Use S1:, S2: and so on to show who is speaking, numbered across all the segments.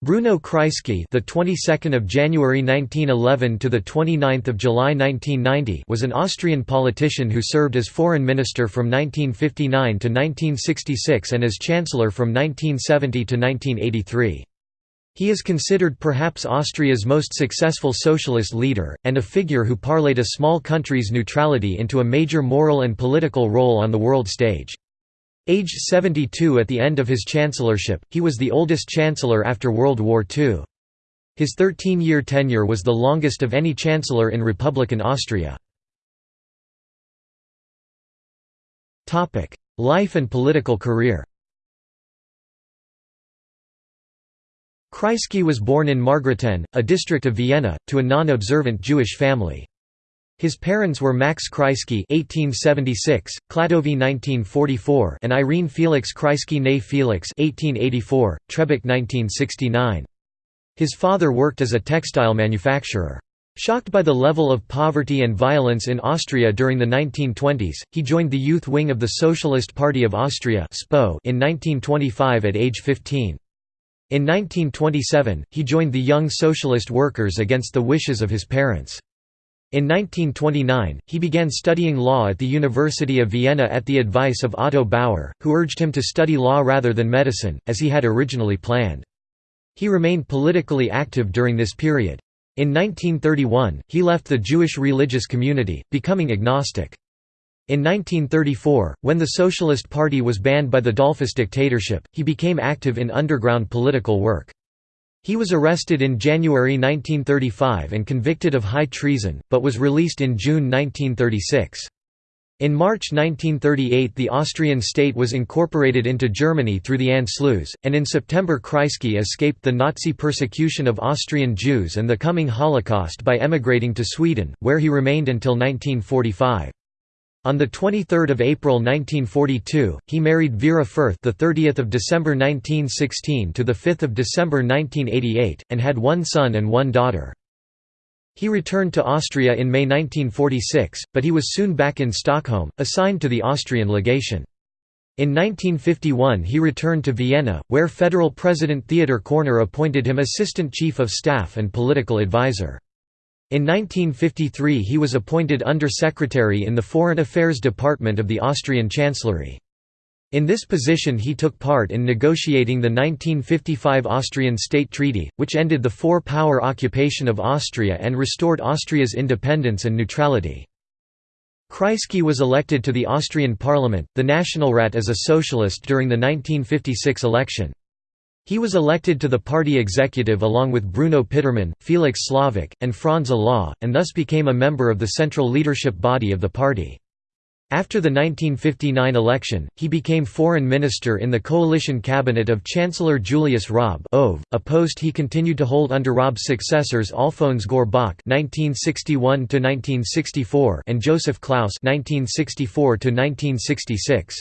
S1: Bruno Kreisky, the 22nd of January 1911 to the 29th of July 1990, was an Austrian politician who served as foreign minister from 1959 to 1966 and as chancellor from 1970 to 1983. He is considered perhaps Austria's most successful socialist leader, and a figure who parlayed a small country's neutrality into a major moral and political role on the world stage. Aged 72 at the end of his chancellorship, he was the oldest chancellor after World War II. His 13-year tenure was the longest of any chancellor in Republican Austria. Life and political career Kreisky was born in Margareten, a district of Vienna, to a non-observant Jewish family. His parents were Max Kreisky (1876), Kladovi (1944), and Irene Felix Kreisky née Felix (1884), Trebek 1969. His father worked as a textile manufacturer. Shocked by the level of poverty and violence in Austria during the 1920s, he joined the youth wing of the Socialist Party of Austria in 1925 at age 15. In 1927, he joined the Young Socialist Workers against the wishes of his parents. In 1929, he began studying law at the University of Vienna at the advice of Otto Bauer, who urged him to study law rather than medicine, as he had originally planned. He remained politically active during this period. In 1931, he left the Jewish religious community, becoming agnostic. In 1934, when the Socialist Party was banned by the Dollfuss dictatorship, he became active in underground political work. He was arrested in January 1935 and convicted of high treason, but was released in June 1936. In March 1938 the Austrian state was incorporated into Germany through the Anschluss, and in September Kreisky escaped the Nazi persecution of Austrian Jews and the coming Holocaust by emigrating to Sweden, where he remained until 1945. On 23 April 1942, he married Vera Fürth the 30th of December 1916 to the 5th of December 1988, and had one son and one daughter. He returned to Austria in May 1946, but he was soon back in Stockholm, assigned to the Austrian legation. In 1951 he returned to Vienna, where Federal President Theodor Korner appointed him Assistant Chief of Staff and Political Advisor. In 1953 he was appointed Under-Secretary in the Foreign Affairs Department of the Austrian Chancellery. In this position he took part in negotiating the 1955 Austrian State Treaty, which ended the four-power occupation of Austria and restored Austria's independence and neutrality. Kreisky was elected to the Austrian parliament, the Nationalrat as a socialist during the 1956 election. He was elected to the party executive along with Bruno Pittermann, Felix Slavik, and Franz Olah, and thus became a member of the central leadership body of the party. After the 1959 election, he became foreign minister in the coalition cabinet of Chancellor Julius Raab a post he continued to hold under Raab's successors Alfons Gorbach (1961–1964) and Joseph Klaus (1964–1966).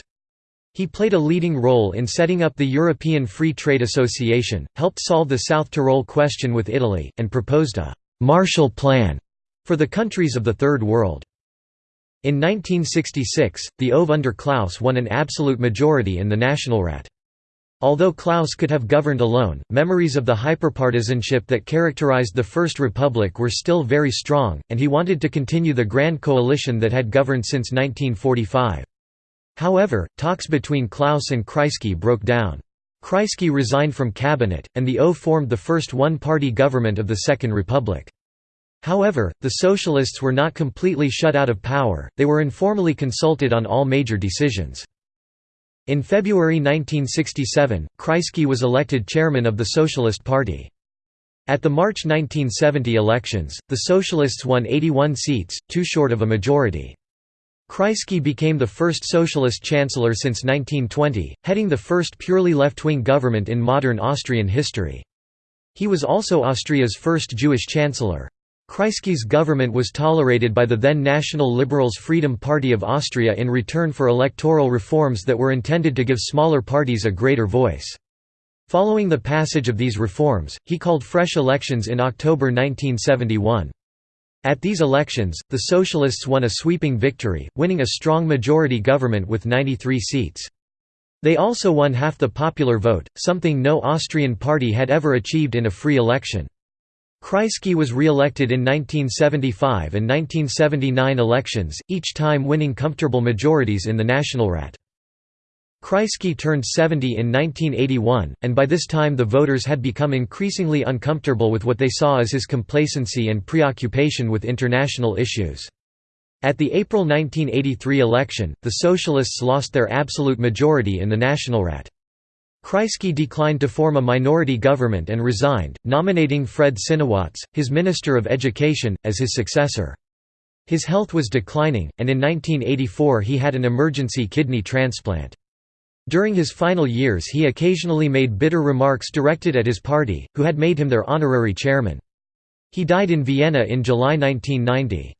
S1: He played a leading role in setting up the European Free Trade Association, helped solve the South Tyrol question with Italy, and proposed a «Marshall Plan» for the countries of the Third World. In 1966, the ÖVP under Klaus won an absolute majority in the Nationalrat. Although Klaus could have governed alone, memories of the hyperpartisanship that characterized the First Republic were still very strong, and he wanted to continue the Grand Coalition that had governed since 1945. However, talks between Klaus and Kreisky broke down. Kreisky resigned from cabinet, and the O formed the first one-party government of the Second Republic. However, the Socialists were not completely shut out of power, they were informally consulted on all major decisions. In February 1967, Kreisky was elected chairman of the Socialist Party. At the March 1970 elections, the Socialists won 81 seats, too short of a majority. Kreisky became the first socialist chancellor since 1920, heading the first purely left-wing government in modern Austrian history. He was also Austria's first Jewish chancellor. Kreisky's government was tolerated by the then National Liberals Freedom Party of Austria in return for electoral reforms that were intended to give smaller parties a greater voice. Following the passage of these reforms, he called fresh elections in October 1971. At these elections, the Socialists won a sweeping victory, winning a strong majority government with 93 seats. They also won half the popular vote, something no Austrian party had ever achieved in a free election. Kreisky was re-elected in 1975 and 1979 elections, each time winning comfortable majorities in the Nationalrat. Kreisky turned 70 in 1981, and by this time the voters had become increasingly uncomfortable with what they saw as his complacency and preoccupation with international issues. At the April 1983 election, the Socialists lost their absolute majority in the Nationalrat. Kreisky declined to form a minority government and resigned, nominating Fred Sinowatz, his Minister of Education, as his successor. His health was declining, and in 1984 he had an emergency kidney transplant. During his final years he occasionally made bitter remarks directed at his party, who had made him their honorary chairman. He died in Vienna in July 1990.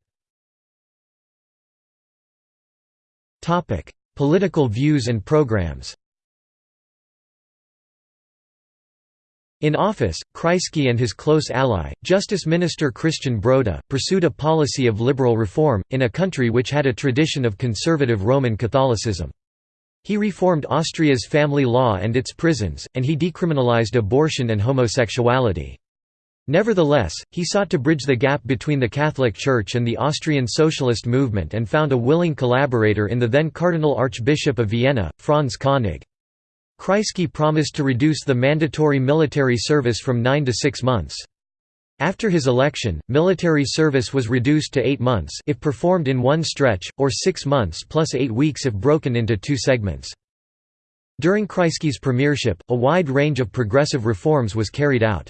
S1: Political views and programs In office, Kreisky and his close ally, Justice Minister Christian Broda, pursued a policy of liberal reform, in a country which had a tradition of conservative Roman Catholicism. He reformed Austria's family law and its prisons, and he decriminalized abortion and homosexuality. Nevertheless, he sought to bridge the gap between the Catholic Church and the Austrian socialist movement and found a willing collaborator in the then Cardinal Archbishop of Vienna, Franz Koenig. Kreisky promised to reduce the mandatory military service from nine to six months. After his election, military service was reduced to eight months if performed in one stretch, or six months plus eight weeks if broken into two segments. During Kreisky's premiership, a wide range of progressive reforms was carried out.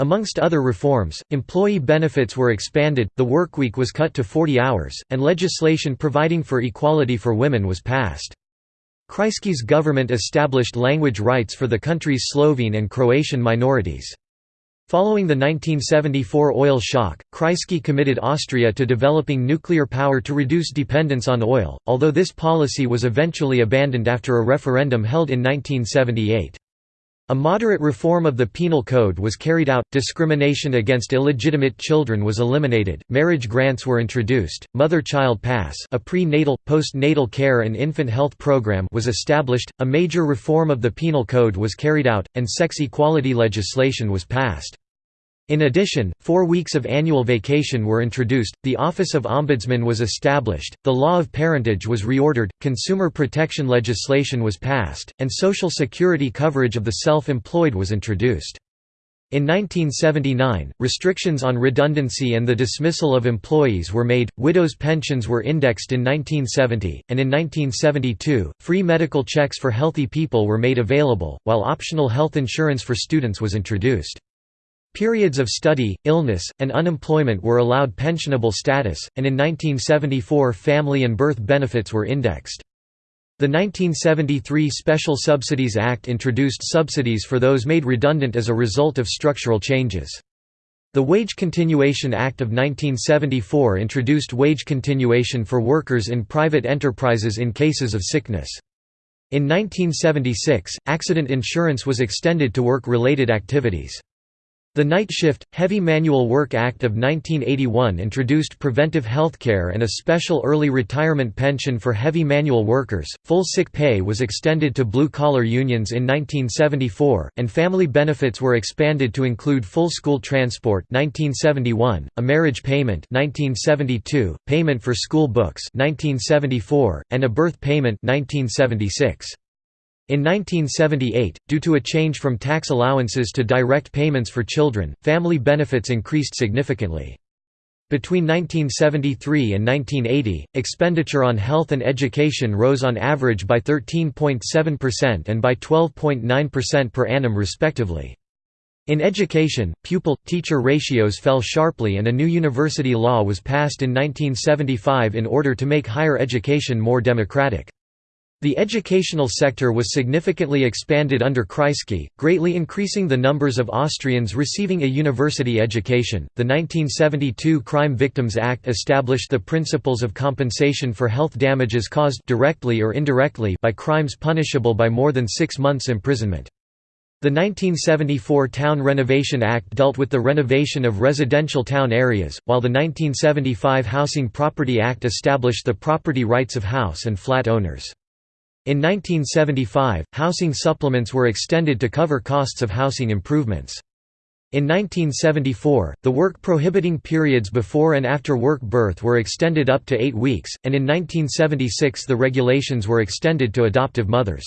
S1: Amongst other reforms, employee benefits were expanded, the workweek was cut to 40 hours, and legislation providing for equality for women was passed. Kreisky's government established language rights for the country's Slovene and Croatian minorities. Following the 1974 oil shock, Kreisky committed Austria to developing nuclear power to reduce dependence on oil, although this policy was eventually abandoned after a referendum held in 1978. A moderate reform of the penal code was carried out, discrimination against illegitimate children was eliminated, marriage grants were introduced, mother-child pass a pre-natal, post-natal care and infant health program was established, a major reform of the penal code was carried out, and sex equality legislation was passed. In addition, four weeks of annual vacation were introduced, the Office of Ombudsman was established, the law of parentage was reordered, consumer protection legislation was passed, and Social Security coverage of the self-employed was introduced. In 1979, restrictions on redundancy and the dismissal of employees were made, widows' pensions were indexed in 1970, and in 1972, free medical checks for healthy people were made available, while optional health insurance for students was introduced. Periods of study, illness, and unemployment were allowed pensionable status, and in 1974 family and birth benefits were indexed. The 1973 Special Subsidies Act introduced subsidies for those made redundant as a result of structural changes. The Wage Continuation Act of 1974 introduced wage continuation for workers in private enterprises in cases of sickness. In 1976, accident insurance was extended to work-related activities. The Night Shift, Heavy Manual Work Act of 1981 introduced preventive healthcare and a special early retirement pension for heavy manual workers. Full sick pay was extended to blue collar unions in 1974, and family benefits were expanded to include full school transport 1971, a marriage payment 1972, payment for school books 1974, and a birth payment 1976. In 1978, due to a change from tax allowances to direct payments for children, family benefits increased significantly. Between 1973 and 1980, expenditure on health and education rose on average by 13.7% and by 12.9% per annum respectively. In education, pupil-teacher ratios fell sharply and a new university law was passed in 1975 in order to make higher education more democratic. The educational sector was significantly expanded under Kreisky, greatly increasing the numbers of Austrians receiving a university education. The 1972 Crime Victims Act established the principles of compensation for health damages caused directly or indirectly by crimes punishable by more than 6 months imprisonment. The 1974 Town Renovation Act dealt with the renovation of residential town areas, while the 1975 Housing Property Act established the property rights of house and flat owners. In 1975, housing supplements were extended to cover costs of housing improvements. In 1974, the work prohibiting periods before and after work birth were extended up to eight weeks, and in 1976 the regulations were extended to adoptive mothers.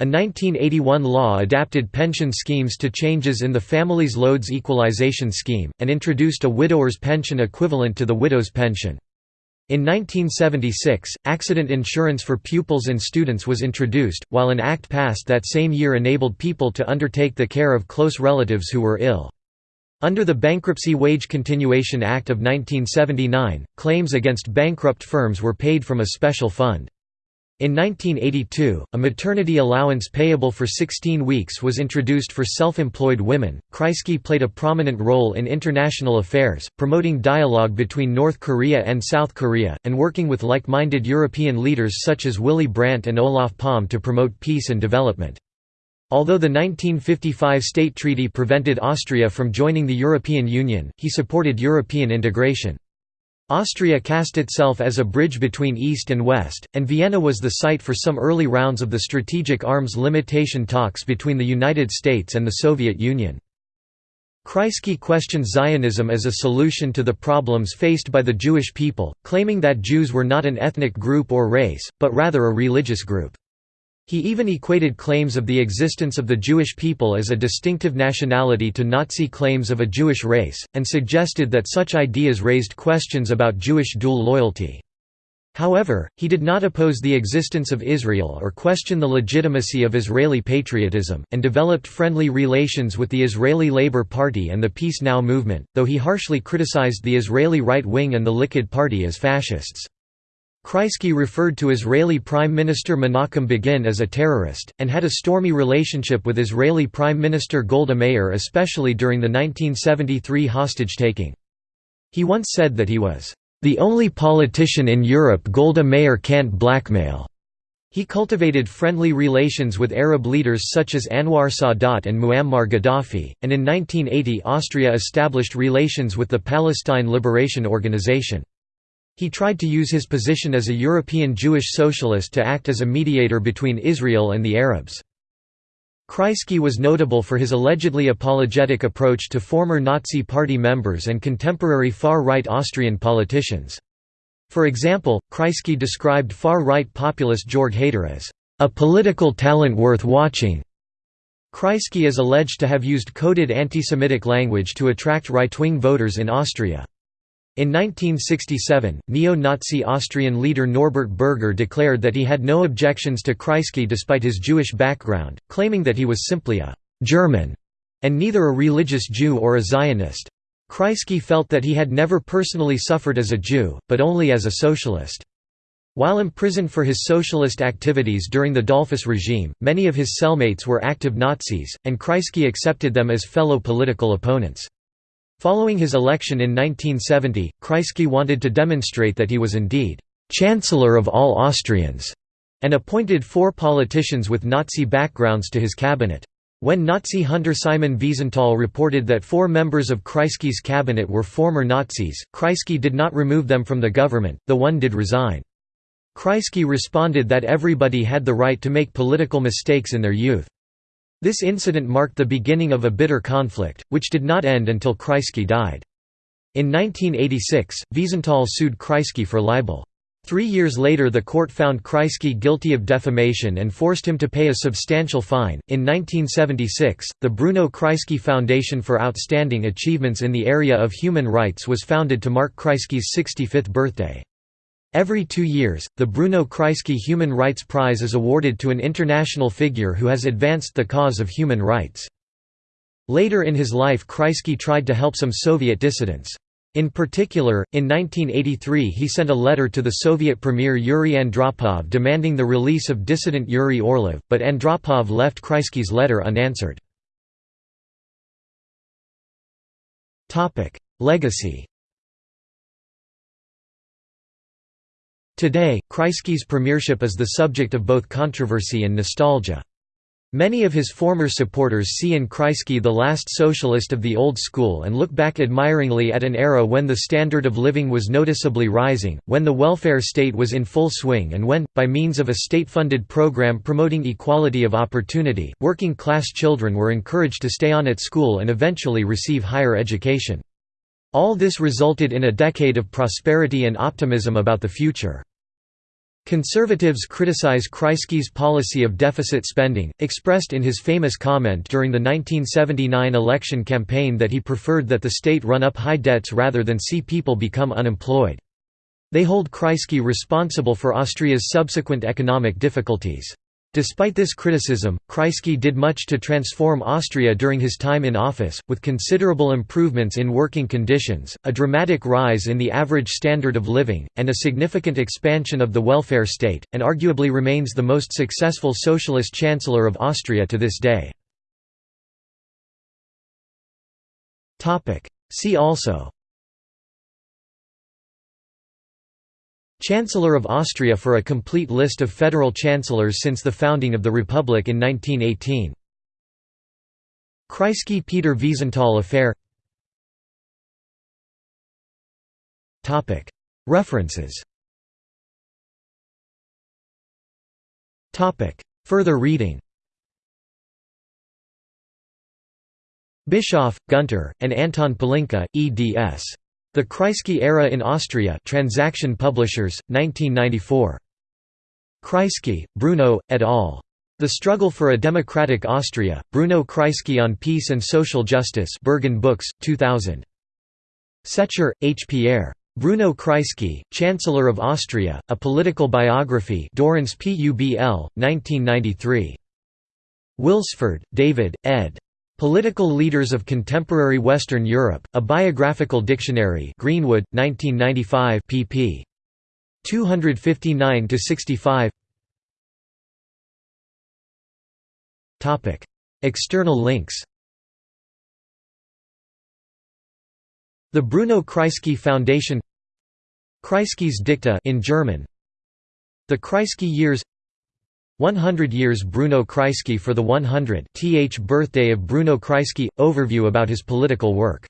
S1: A 1981 law adapted pension schemes to changes in the Families Loads Equalization Scheme, and introduced a widower's pension equivalent to the widow's pension. In 1976, accident insurance for pupils and students was introduced, while an act passed that same year enabled people to undertake the care of close relatives who were ill. Under the Bankruptcy Wage Continuation Act of 1979, claims against bankrupt firms were paid from a special fund. In 1982, a maternity allowance payable for 16 weeks was introduced for self-employed women. Kreisky played a prominent role in international affairs, promoting dialogue between North Korea and South Korea, and working with like-minded European leaders such as Willy Brandt and Olof Palme to promote peace and development. Although the 1955 State Treaty prevented Austria from joining the European Union, he supported European integration. Austria cast itself as a bridge between East and West, and Vienna was the site for some early rounds of the strategic arms limitation talks between the United States and the Soviet Union. Kreisky questioned Zionism as a solution to the problems faced by the Jewish people, claiming that Jews were not an ethnic group or race, but rather a religious group. He even equated claims of the existence of the Jewish people as a distinctive nationality to Nazi claims of a Jewish race, and suggested that such ideas raised questions about Jewish dual loyalty. However, he did not oppose the existence of Israel or question the legitimacy of Israeli patriotism, and developed friendly relations with the Israeli Labour Party and the Peace Now movement, though he harshly criticized the Israeli right wing and the Likud party as fascists. Kreisky referred to Israeli Prime Minister Menachem Begin as a terrorist, and had a stormy relationship with Israeli Prime Minister Golda Meir especially during the 1973 hostage-taking. He once said that he was, "...the only politician in Europe Golda Meir can't blackmail." He cultivated friendly relations with Arab leaders such as Anwar Sadat and Muammar Gaddafi, and in 1980 Austria established relations with the Palestine Liberation Organization. He tried to use his position as a European Jewish socialist to act as a mediator between Israel and the Arabs. Kreisky was notable for his allegedly apologetic approach to former Nazi Party members and contemporary far-right Austrian politicians. For example, Kreisky described far-right populist Jörg Haider as a political talent worth watching. Kreisky is alleged to have used coded anti-Semitic language to attract right-wing voters in Austria. In 1967, neo-Nazi Austrian leader Norbert Berger declared that he had no objections to Kreisky despite his Jewish background, claiming that he was simply a «German» and neither a religious Jew or a Zionist. Kreisky felt that he had never personally suffered as a Jew, but only as a socialist. While imprisoned for his socialist activities during the Dollfuss regime, many of his cellmates were active Nazis, and Kreisky accepted them as fellow political opponents. Following his election in 1970, Kreisky wanted to demonstrate that he was indeed «Chancellor of all Austrians» and appointed four politicians with Nazi backgrounds to his cabinet. When Nazi hunter Simon Wiesenthal reported that four members of Kreisky's cabinet were former Nazis, Kreisky did not remove them from the government, the one did resign. Kreisky responded that everybody had the right to make political mistakes in their youth. This incident marked the beginning of a bitter conflict, which did not end until Kreisky died. In 1986, Wiesenthal sued Kreisky for libel. Three years later, the court found Kreisky guilty of defamation and forced him to pay a substantial fine. In 1976, the Bruno Kreisky Foundation for Outstanding Achievements in the Area of Human Rights was founded to mark Kreisky's 65th birthday. Every two years, the Bruno Kreisky Human Rights Prize is awarded to an international figure who has advanced the cause of human rights. Later in his life Kreisky tried to help some Soviet dissidents. In particular, in 1983 he sent a letter to the Soviet Premier Yuri Andropov demanding the release of dissident Yuri Orlov, but Andropov left Kreisky's letter unanswered. Legacy Today, Kreisky's premiership is the subject of both controversy and nostalgia. Many of his former supporters see in Kreisky the last socialist of the old school and look back admiringly at an era when the standard of living was noticeably rising, when the welfare state was in full swing and when, by means of a state-funded program promoting equality of opportunity, working-class children were encouraged to stay on at school and eventually receive higher education. All this resulted in a decade of prosperity and optimism about the future. Conservatives criticize Kreisky's policy of deficit spending, expressed in his famous comment during the 1979 election campaign that he preferred that the state run up high debts rather than see people become unemployed. They hold Kreisky responsible for Austria's subsequent economic difficulties. Despite this criticism, Kreisky did much to transform Austria during his time in office, with considerable improvements in working conditions, a dramatic rise in the average standard of living, and a significant expansion of the welfare state, and arguably remains the most successful socialist chancellor of Austria to this day. See also Chancellor of Austria for a complete list of federal chancellors since the founding of the Republic in 1918. Kreisky-Peter Wiesenthal affair. References. Further reading. Bischoff, Gunter, and Anton Pelinka, eds. The Kreisky Era in Austria Transaction Publishers, 1994. Kreisky, Bruno, et al. The Struggle for a Democratic Austria, Bruno Kreisky on Peace and Social Justice Berghahn Books, 2000. Secher, H. Pierre. Bruno Kreisky, Chancellor of Austria, A Political Biography Dorrance Publ, 1993. Wilsford, David, ed. Political Leaders of Contemporary Western Europe, A Biographical Dictionary Greenwood, 1995 pp. 259–65 External links The Bruno Kreisky Foundation Kreisky's Dicta in German The Kreisky Years 100 years Bruno Kreisky for the 100th birthday of Bruno Kreisky – Overview about his political work